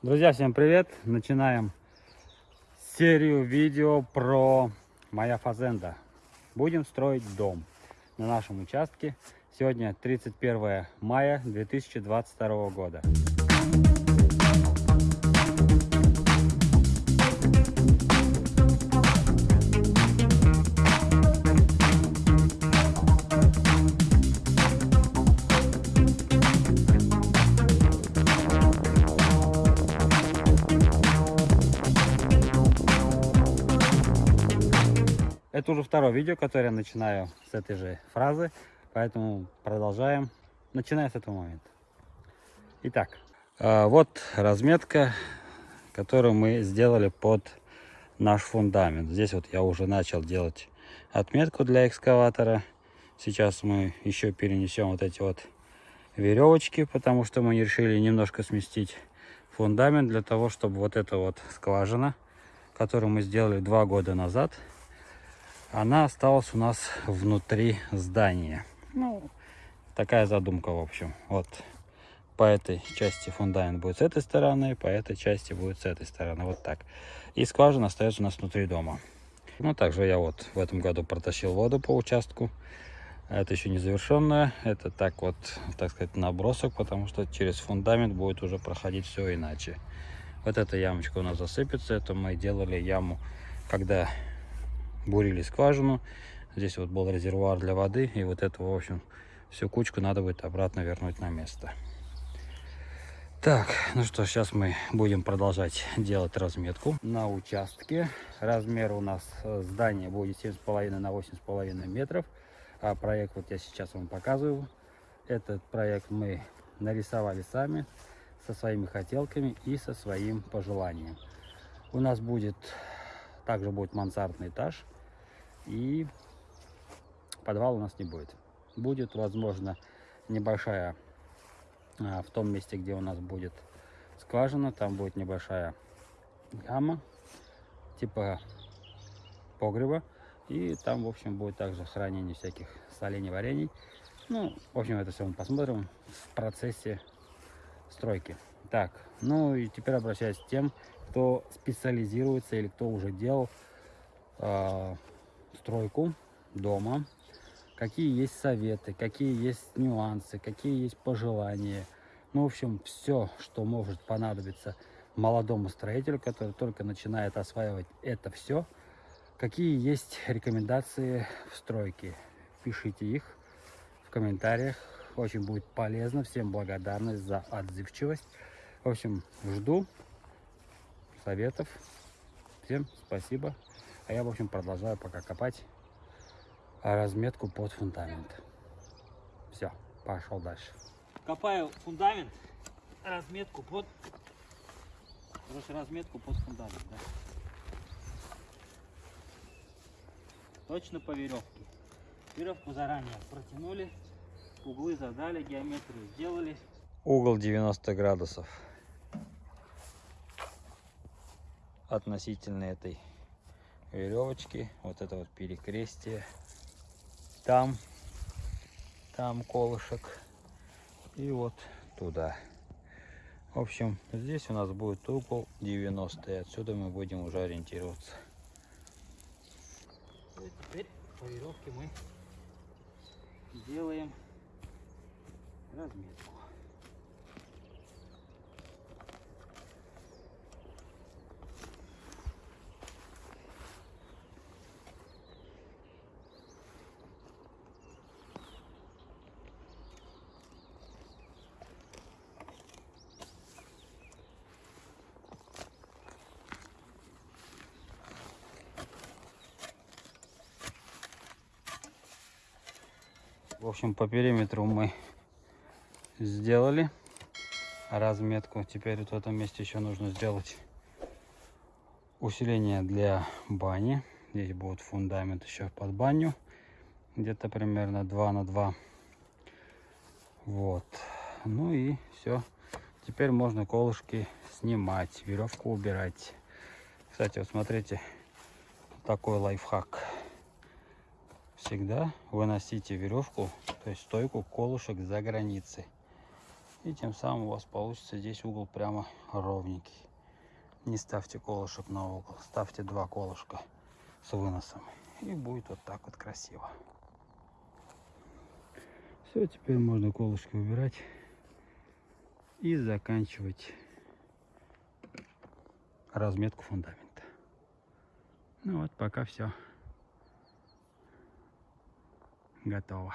Друзья, всем привет! Начинаем серию видео про моя фазенда. Будем строить дом на нашем участке. Сегодня 31 мая 2022 года. Это уже второе видео, которое я начинаю с этой же фразы, поэтому продолжаем. Начинаем с этого момента. Итак, а, вот разметка, которую мы сделали под наш фундамент. Здесь вот я уже начал делать отметку для экскаватора. Сейчас мы еще перенесем вот эти вот веревочки, потому что мы решили немножко сместить фундамент для того, чтобы вот эта вот скважина, которую мы сделали два года назад, она осталась у нас внутри здания. Ну, такая задумка, в общем. Вот по этой части фундамент будет с этой стороны, по этой части будет с этой стороны. Вот так. И скважина остается у нас внутри дома. Ну, также я вот в этом году протащил воду по участку. Это еще не завершенное. Это так вот, так сказать, набросок, потому что через фундамент будет уже проходить все иначе. Вот эта ямочка у нас засыпется. Это мы делали яму, когда бурили скважину. Здесь вот был резервуар для воды. И вот эту, в общем, всю кучку надо будет обратно вернуть на место. Так, ну что, сейчас мы будем продолжать делать разметку на участке. Размер у нас э, здания будет 7,5 на 8,5 метров. А проект вот я сейчас вам показываю. Этот проект мы нарисовали сами со своими хотелками и со своим пожеланием. У нас будет, также будет мансардный этаж. И подвала у нас не будет. Будет, возможно, небольшая а, в том месте, где у нас будет скважина, там будет небольшая яма, типа погреба. И там, в общем, будет также хранение всяких солений, варений. Ну, в общем, это все мы посмотрим в процессе стройки. Так, ну и теперь обращаюсь к тем, кто специализируется или кто уже делал э, стройку дома, какие есть советы, какие есть нюансы, какие есть пожелания. Ну, в общем, все, что может понадобиться молодому строителю, который только начинает осваивать это все. Какие есть рекомендации в стройке? Пишите их в комментариях. Очень будет полезно. Всем благодарность за отзывчивость. В общем, жду советов. Всем спасибо. А я, в общем, продолжаю пока копать разметку под фундамент. Все, пошел дальше. Копаю фундамент, разметку под... Короче, разметку под фундамент, да. Точно по веревке. Веревку заранее протянули, углы задали, геометрию сделали. Угол 90 градусов относительно этой веревочки. Вот это вот перекрестие. Там, там колышек. И вот туда. В общем, здесь у нас будет угол 90. И отсюда мы будем уже ориентироваться. И теперь по веревке мы делаем разметку. В общем, по периметру мы сделали разметку. Теперь вот в этом месте еще нужно сделать усиление для бани. Здесь будет фундамент еще под баню. Где-то примерно 2 на 2. Вот. Ну и все. Теперь можно колышки снимать, веревку убирать. Кстати, вот смотрите, такой лайфхак всегда выносите веревку, то есть стойку колышек за границей. И тем самым у вас получится здесь угол прямо ровненький. Не ставьте колышек на угол, ставьте два колышка с выносом. И будет вот так вот красиво. Все, теперь можно колышки убирать и заканчивать разметку фундамента. Ну вот, пока все nggak tahu.